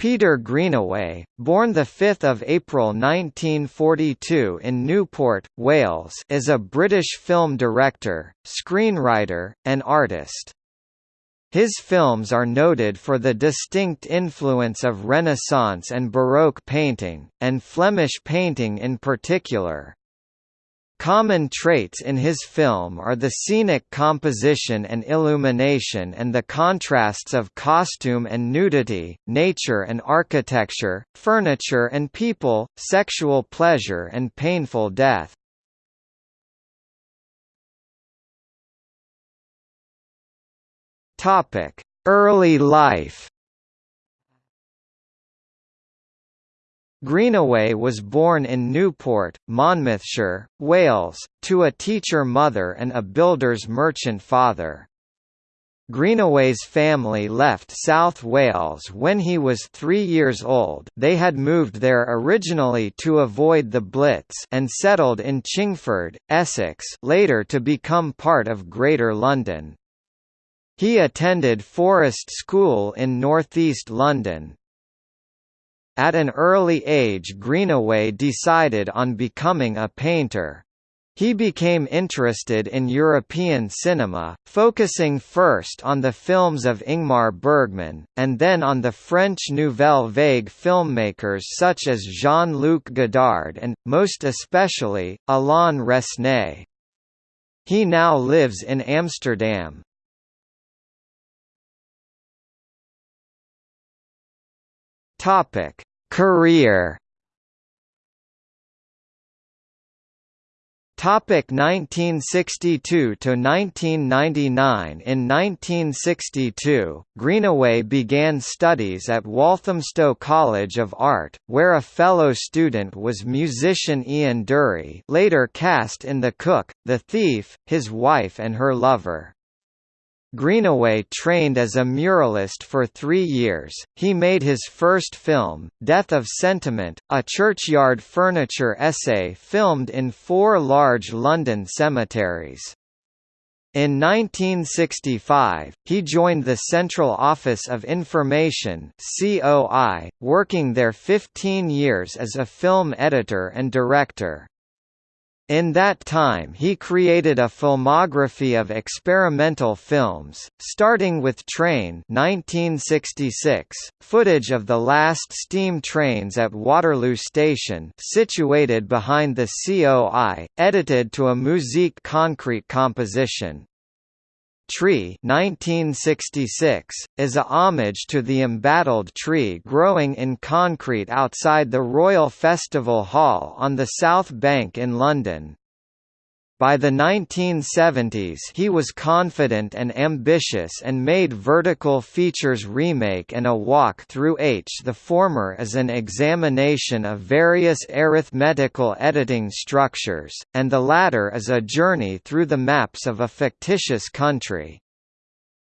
Peter Greenaway, born 5 April 1942 in Newport, Wales is a British film director, screenwriter, and artist. His films are noted for the distinct influence of Renaissance and Baroque painting, and Flemish painting in particular. Common traits in his film are the scenic composition and illumination and the contrasts of costume and nudity, nature and architecture, furniture and people, sexual pleasure and painful death. Early life Greenaway was born in Newport, Monmouthshire, Wales, to a teacher mother and a builder's merchant father. Greenaway's family left South Wales when he was three years old they had moved there originally to avoid the Blitz and settled in Chingford, Essex later to become part of Greater London. He attended Forest School in northeast London, at an early age Greenaway decided on becoming a painter. He became interested in European cinema, focusing first on the films of Ingmar Bergman, and then on the French Nouvelle Vague filmmakers such as Jean-Luc Godard and, most especially, Alain Resnais. He now lives in Amsterdam. Topic: Career Topic 1962 to 1999 In 1962, Greenaway began studies at Walthamstow College of Art, where a fellow student was musician Ian Dury, later cast in The Cook, The Thief, his wife and her lover. Greenaway trained as a muralist for three years. He made his first film, Death of Sentiment, a churchyard furniture essay filmed in four large London cemeteries. In 1965, he joined the Central Office of Information (COI), working there 15 years as a film editor and director. In that time he created a filmography of experimental films, starting with Train 1966, footage of the last steam trains at Waterloo Station situated behind the COI, edited to a Musique concrete composition. Tree 1966, is a homage to the embattled tree growing in concrete outside the Royal Festival Hall on the South Bank in London. By the 1970s he was confident and ambitious and made Vertical Features Remake and A Walk Through H. The former is an examination of various arithmetical editing structures, and the latter is a journey through the maps of a fictitious country.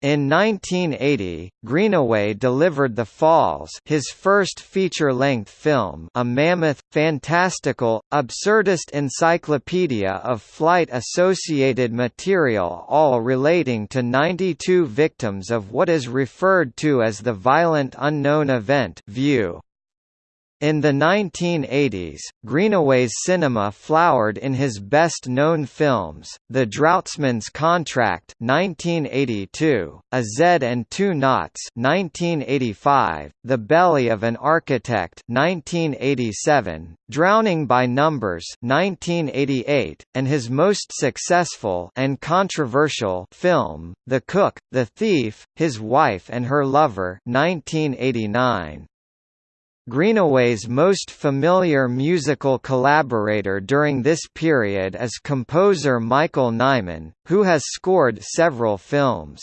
In 1980, Greenaway delivered The Falls his first feature-length film a mammoth, fantastical, absurdist encyclopedia of flight-associated material all relating to 92 victims of what is referred to as the violent unknown event view. In the 1980s, Greenaway's cinema flowered in his best-known films, The Draughtsman's Contract 1982, A Z and Two Knots 1985, The Belly of an Architect 1987, Drowning by Numbers 1988, and his most successful and controversial film, The Cook, The Thief, His Wife and Her Lover 1989. Greenaway's most familiar musical collaborator during this period is composer Michael Nyman, who has scored several films.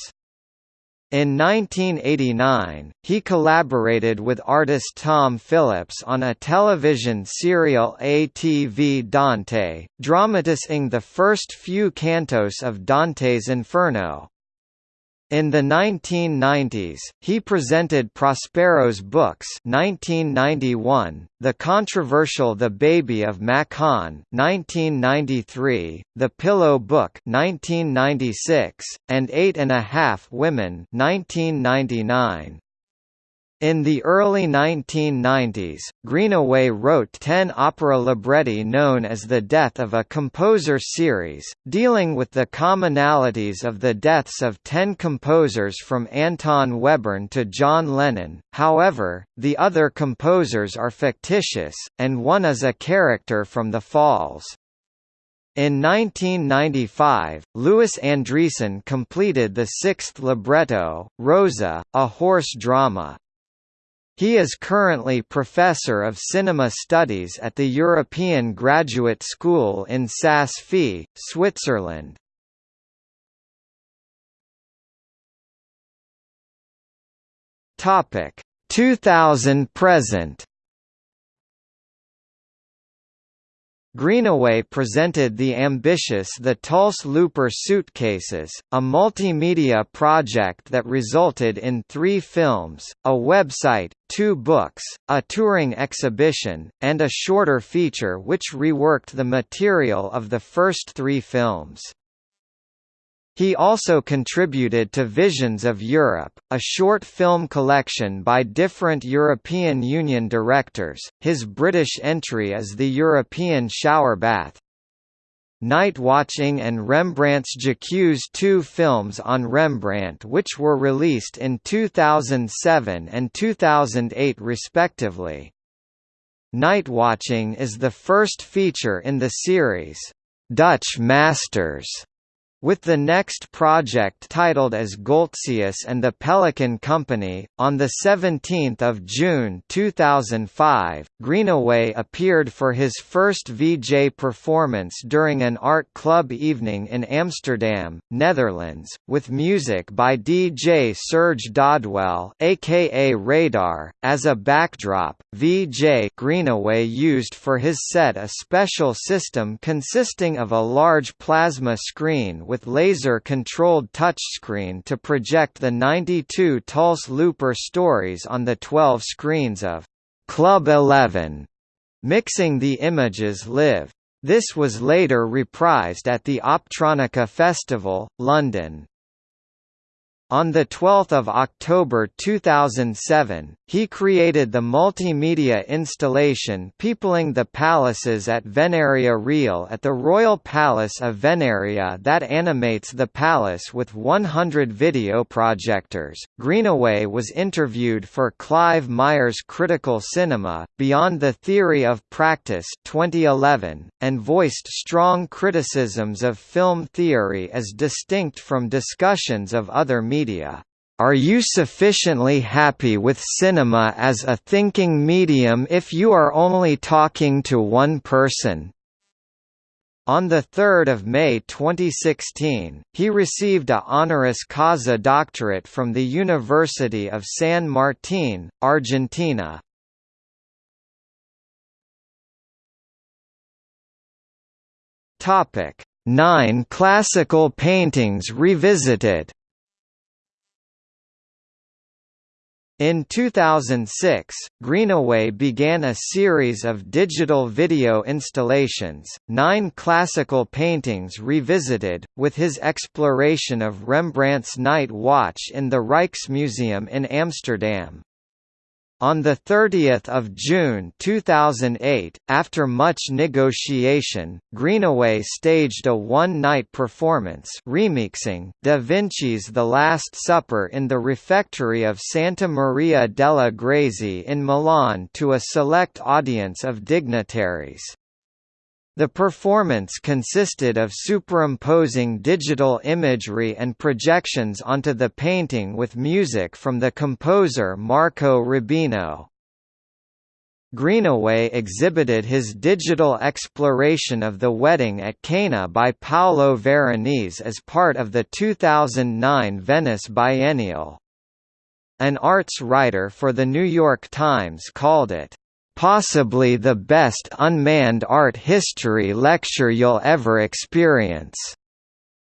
In 1989, he collaborated with artist Tom Phillips on a television serial ATV Dante, dramatizing the first few cantos of Dante's Inferno. In the 1990s, he presented Prospero's books 1991, the controversial The Baby of Macon 1993, The Pillow Book 1996, and Eight and a Half Women 1999. In the early 1990s, Greenaway wrote ten opera libretti known as the Death of a Composer series, dealing with the commonalities of the deaths of ten composers from Anton Webern to John Lennon, however, the other composers are fictitious, and one is a character from The Falls. In 1995, Louis Andriessen completed the sixth libretto, Rosa, a horse drama. He is currently Professor of Cinema Studies at the European Graduate School in Saas-Fee, Switzerland. Topic 2000 present Greenaway presented the ambitious The Tulse Luper Suitcases, a multimedia project that resulted in three films, a website, two books, a touring exhibition, and a shorter feature which reworked the material of the first three films. He also contributed to Visions of Europe, a short film collection by different European Union directors. His British entry is the European shower bath. Night Watching and Rembrandt's J'accuse two films on Rembrandt which were released in 2007 and 2008 respectively. Night Watching is the first feature in the series, Dutch Masters, with the next project titled as Goltzius and the Pelican Company, on 17 June 2005, Greenaway appeared for his first VJ performance during an art club evening in Amsterdam, Netherlands, with music by DJ Serge Dodwell aka Radar. As a backdrop, VJ Greenaway used for his set a special system consisting of a large plasma screen with laser-controlled touchscreen to project the 92 Tulse Luper stories on the 12 screens of Club 11, mixing the images live. This was later reprised at the Optronica Festival, London. On 12 October 2007, he created the multimedia installation Peopling the Palaces at Venaria Real at the Royal Palace of Venaria that animates the palace with 100 video projectors. Greenaway was interviewed for Clive Myers' Critical Cinema, Beyond the Theory of Practice 2011, and voiced strong criticisms of film theory as distinct from discussions of other media media. Are you sufficiently happy with cinema as a thinking medium if you are only talking to one person? On 3 May 2016, he received a honoris causa doctorate from the University of San Martín, Argentina. Nine classical paintings revisited In 2006, Greenaway began a series of digital video installations, nine classical paintings revisited, with his exploration of Rembrandt's Night Watch in the Rijksmuseum in Amsterdam. On 30 June 2008, after much negotiation, Greenaway staged a one-night performance remixing Da Vinci's The Last Supper in the refectory of Santa Maria della Grazie in Milan to a select audience of dignitaries. The performance consisted of superimposing digital imagery and projections onto the painting with music from the composer Marco Robino. Greenaway exhibited his digital exploration of the wedding at Cana by Paolo Veronese as part of the 2009 Venice Biennial. An arts writer for The New York Times called it, possibly the best unmanned art history lecture you'll ever experience,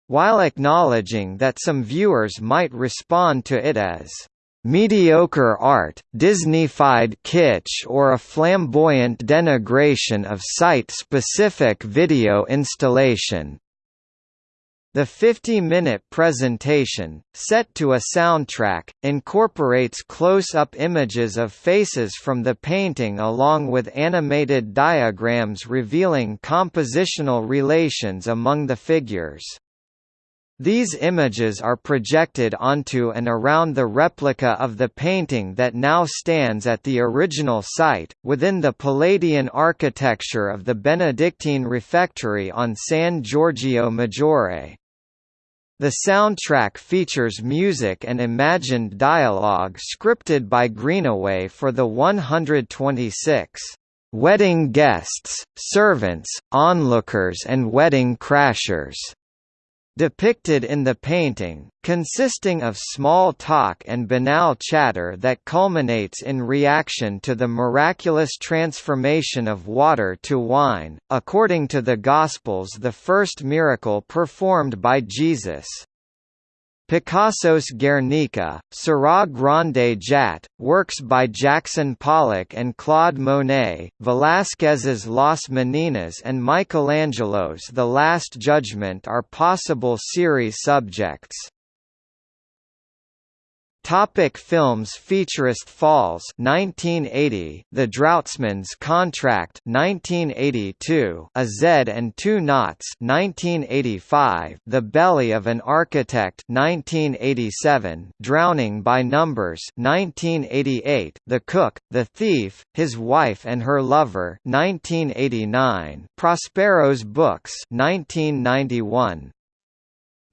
while acknowledging that some viewers might respond to it as mediocre art, Disneyfied kitsch or a flamboyant denigration of site-specific video installation. The 50-minute presentation, set to a soundtrack, incorporates close-up images of faces from the painting along with animated diagrams revealing compositional relations among the figures. These images are projected onto and around the replica of the painting that now stands at the original site, within the Palladian architecture of the Benedictine refectory on San Giorgio Maggiore. The soundtrack features music and imagined dialogue scripted by Greenaway for the 126 wedding guests, servants, onlookers and wedding crashers depicted in the painting, consisting of small talk and banal chatter that culminates in reaction to the miraculous transformation of water to wine, according to the Gospels the first miracle performed by Jesus. Picasso's Guernica, Seurat Grande Jatte, works by Jackson Pollock and Claude Monet, Velázquez's Las Meninas and Michelangelo's The Last Judgment are possible series subjects. Topic films Futurist Falls 1980 The Draughtsman's Contract 1982 A Z and Two Knots 1985 The Belly of an Architect 1987 Drowning by Numbers 1988 The Cook The Thief His Wife and Her Lover 1989 Prospero's Books 1991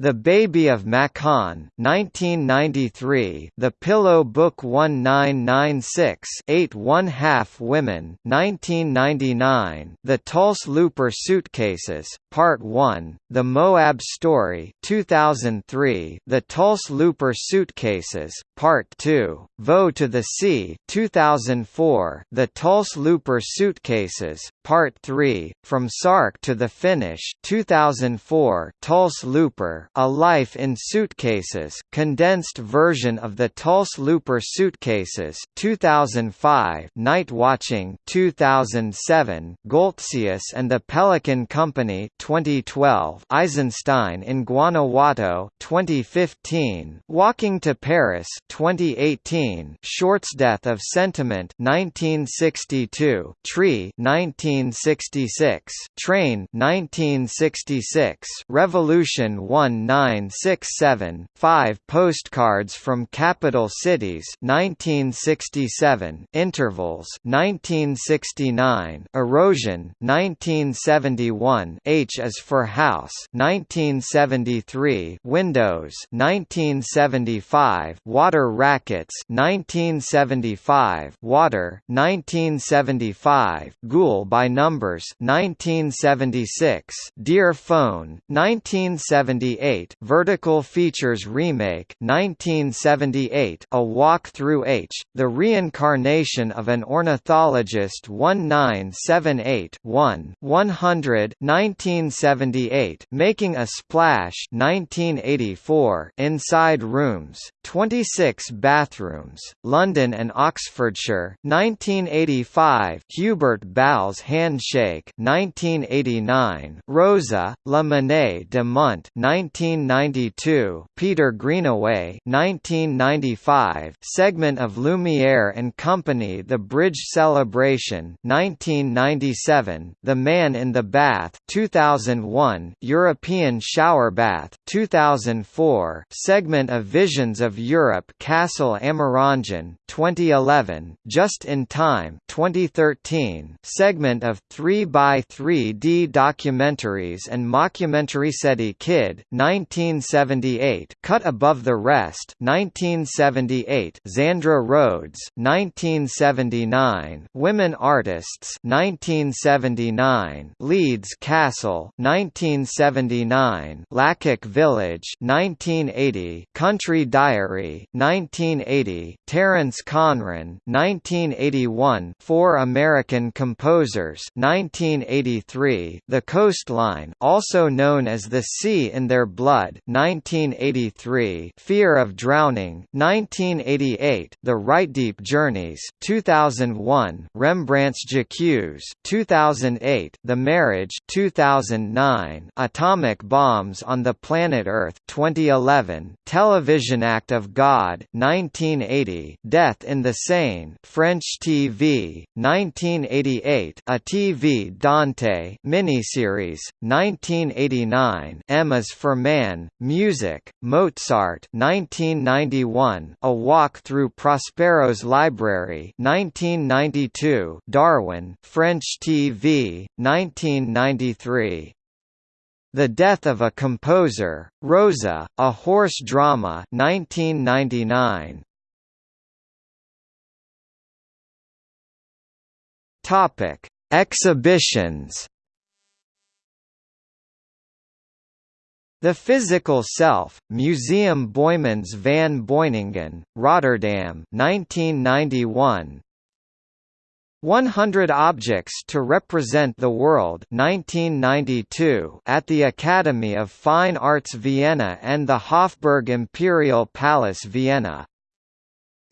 the Baby of Macon 1993, The Pillow Book 1996 8 1 half Women 1999, The Tulse Luper Suitcases, Part 1, The Moab Story 2003, The Tulse Luper Suitcases, Part 2, Vaux to the Sea 2004, The Tulse Luper Suitcases, Part 3, From Sark to the Finish 2004, Tulse Luper a Life in Suitcases condensed version of the Tulse Luper Suitcases 2005 Night Watching 2007 Goltzius and the Pelican Company 2012 Eisenstein in Guanajuato 2015 Walking to Paris 2018 Short's Death of Sentiment 1962 Tree 1966 Train 1966 Revolution 1 1967, 5 Postcards from Capital Cities 1967, Intervals 1969, Erosion 1971, H is for House 1973, Windows 1975, Water Wrackets 1975, Water 1975, Goole by Numbers 1976, Dear Phone 1978 1978 Vertical Features Remake 1978 A Walk Through H, The Reincarnation of an Ornithologist 1978 1 100 1978 Making a Splash 1984 Inside Rooms, 26 Bathrooms, London and Oxfordshire 1985 Hubert Ball's Handshake 1989 Rosa, La Monnaie de Mont 1992, Peter Greenaway 1995, segment of Lumiere and Company The Bridge Celebration 1997, The Man in the Bath 2001, European Shower Bath 2004, segment of Visions of Europe Castle Amerongen 2011, Just in Time 2013, segment of 3 by 3D documentaries and mockumentary SETI Kid 1978, Cut Above the Rest, 1978, Zandra Rhodes, 1979, Women Artists, 1979, Leeds Castle, 1979, Lacock Village, 1980, Country Diary, 1980, Terence Conran, 1981, Four American Composers, 1983, The Coastline, also known as The Sea in Their Blood 1983, Fear of Drowning 1988, The Reitdiep Journeys 2001, Rembrandt's J'accuse 2008, The Marriage 2009, Atomic Bombs on the Planet Earth 2011, Television Act of God 1980, Death in the Seine French TV 1988, A TV Dante miniseries 1989, M is for Man, Music, Mozart 1991, A Walk Through Prospero's Library 1992, Darwin French TV 1993. The Death of a Composer, Rosa, a Horse Drama 1999. Topic: Exhibitions. The Physical Self, Museum Boijmans van Beuningen, Rotterdam 1991. 100 Objects to Represent the World 1992 at the Academy of Fine Arts Vienna and the Hofburg Imperial Palace Vienna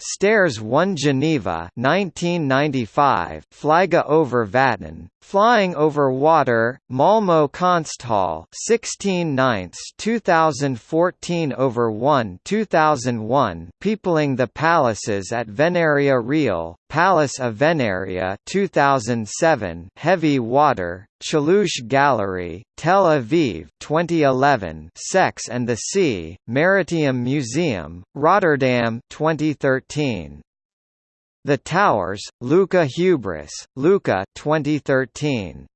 Stairs 1 Geneva 1995 Fliege over Vatten Flying over Water Malmo Konsthall 16 ninths 2014 over 1 2001 Peopling the Palaces at Venaria Real Palace of Venaria 2007 Heavy Water Chelouche Gallery, Tel Aviv 2011 Sex and the Sea, Maritime Museum, Rotterdam 2013 The Towers, Lucca Hubris, Lucca 2013